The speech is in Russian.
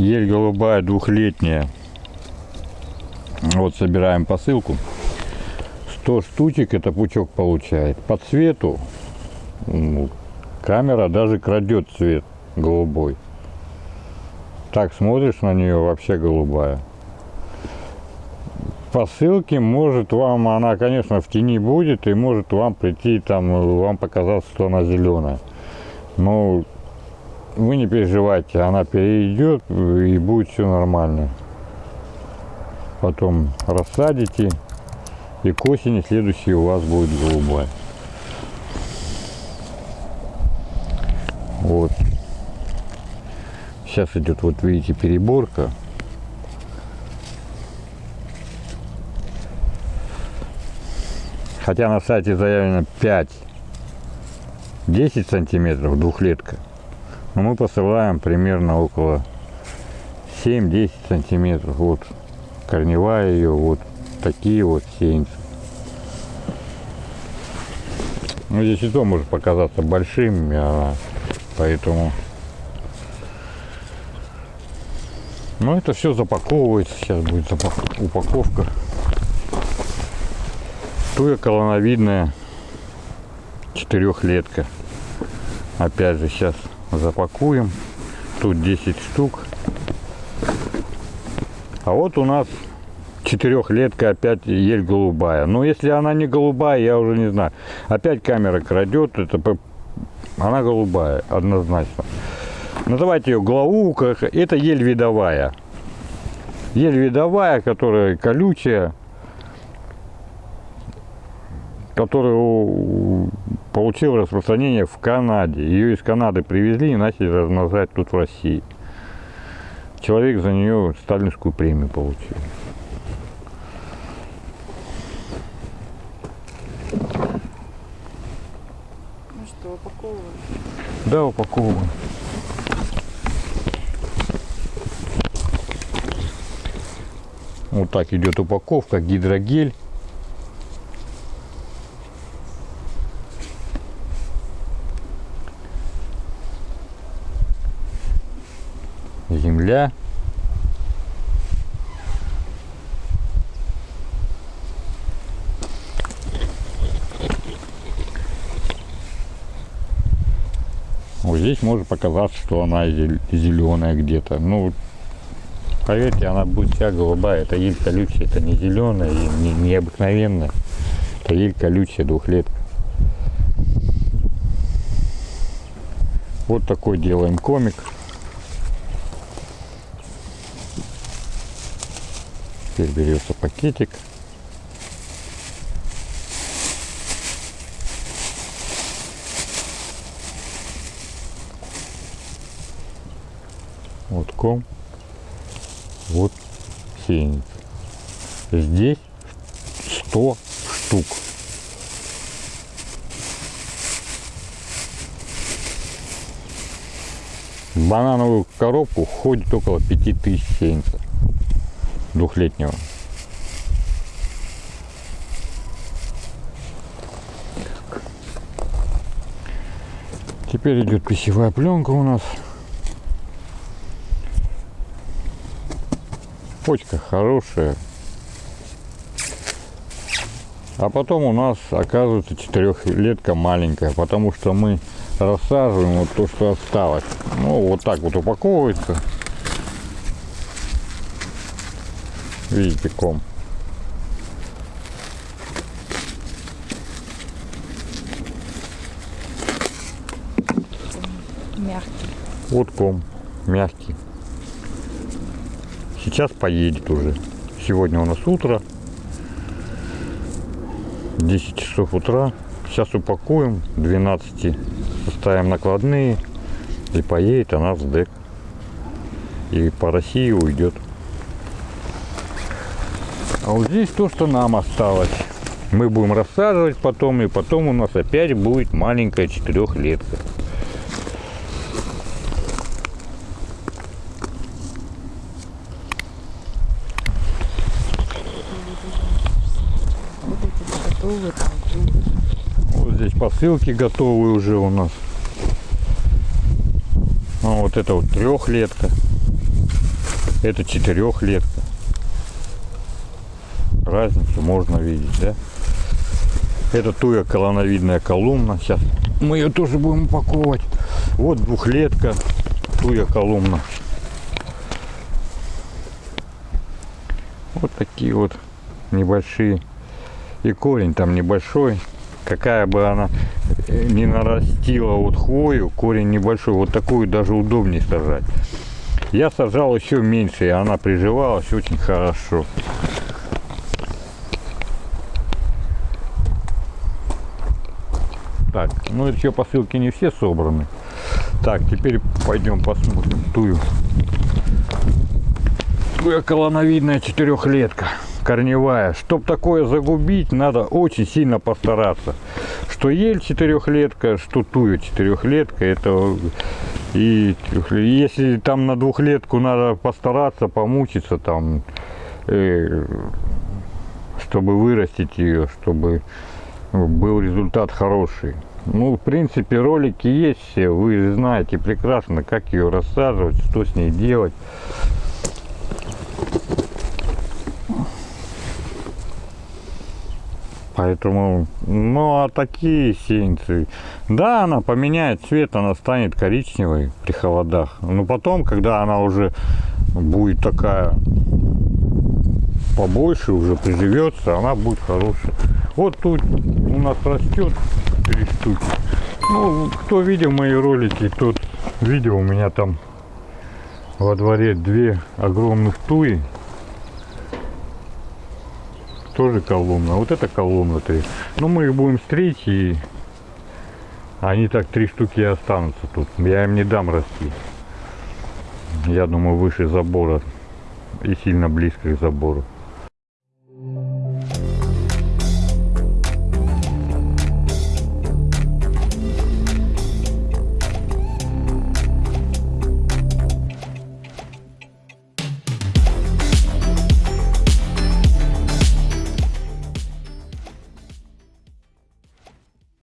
Ель голубая двухлетняя. Вот собираем посылку. 100 штучек это пучок получает. По цвету камера даже крадет цвет голубой. Так смотришь на нее вообще голубая. По ссылке может вам, она конечно в тени будет и может вам прийти там, вам показаться, что она зеленая. Но вы не переживайте, она перейдет и будет все нормально. Потом рассадите и к осени следующий у вас будет голубая. Вот. Сейчас идет, вот видите, переборка. Хотя на сайте заявлено 5-10 сантиметров двухлетка. Но мы посылаем примерно около 7-10 сантиметров. Вот корневая ее, вот такие вот сеянцы. Ну здесь и то может показаться большим, а, поэтому... Но это все запаковывается, сейчас будет упаковка. Туя колоновидная четырехлетка. Опять же сейчас запакуем. Тут 10 штук. А вот у нас четырехлетка опять ель голубая. Но если она не голубая, я уже не знаю. Опять камера крадет, это она голубая, однозначно. Называйте ее главука, это ель видовая. Ель видовая, которая колючая, которая получила распространение в Канаде. Ее из Канады привезли и начали размножать тут в России. Человек за нее сталинскую премию получил. Ну что, упаковываем? Да, упаковываем. Вот так идет упаковка, гидрогель. Земля. Вот здесь может показаться, что она зеленая где-то. Ну, поверьте, она будет вся голубая. Это ель колючая, это не зеленая, не, не обыкновенная. Это ель колючая, двухлетка. Вот такой делаем комик. Теперь берется пакетик. Вот ком. Вот сеянец. Здесь 100 штук. Банановую коробку входит около 5000 сеянцев двухлетнего. Теперь идет пищевая пленка у нас. Почка хорошая. А потом у нас оказывается четырехлетка маленькая, потому что мы рассаживаем вот то, что осталось. Ну, вот так вот упаковывается. Видите, ком. Мягкий. Вот ком, мягкий. Сейчас поедет уже. Сегодня у нас утро. 10 часов утра. Сейчас упакуем. 12 составим накладные. И поедет она в СДЭК. И по России уйдет. А вот здесь то, что нам осталось. Мы будем рассаживать потом, и потом у нас опять будет маленькая четырехлетка. Вот здесь посылки готовы уже у нас. А вот это вот трехлетка. Это четырехлетка. Разницу можно видеть, да? Это туя колоновидная колумна. Сейчас мы ее тоже будем упаковывать. Вот двухлетка, туя колумна. Вот такие вот небольшие. И корень там небольшой. Какая бы она не нарастила вот хвою, корень небольшой. Вот такую даже удобнее сажать. Я сажал еще меньше, и она приживалась очень хорошо. Так, ну еще посылки не все собраны. Так, теперь пойдем посмотрим тую. Туя колоновидная четырехлетка, корневая. Чтоб такое загубить, надо очень сильно постараться. Что ель четырехлетка, что туя четырехлетка, это и если там на двухлетку надо постараться, помучиться там, э, чтобы вырастить ее, чтобы был результат хороший. Ну, в принципе, ролики есть все, вы знаете прекрасно, как ее рассаживать, что с ней делать. Поэтому, ну, а такие сеянцы, да, она поменяет цвет, она станет коричневой при холодах. Но потом, когда она уже будет такая побольше, уже приживется, она будет хорошая. Вот тут у нас растет три штуки. Ну, кто видел мои ролики, тот видел, у меня там во дворе две огромных туи. Тоже колумна. Вот это колумна три. Ну, мы их будем стричь и они так три штуки и останутся тут. Я им не дам расти. Я думаю, выше забора и сильно близко к забору.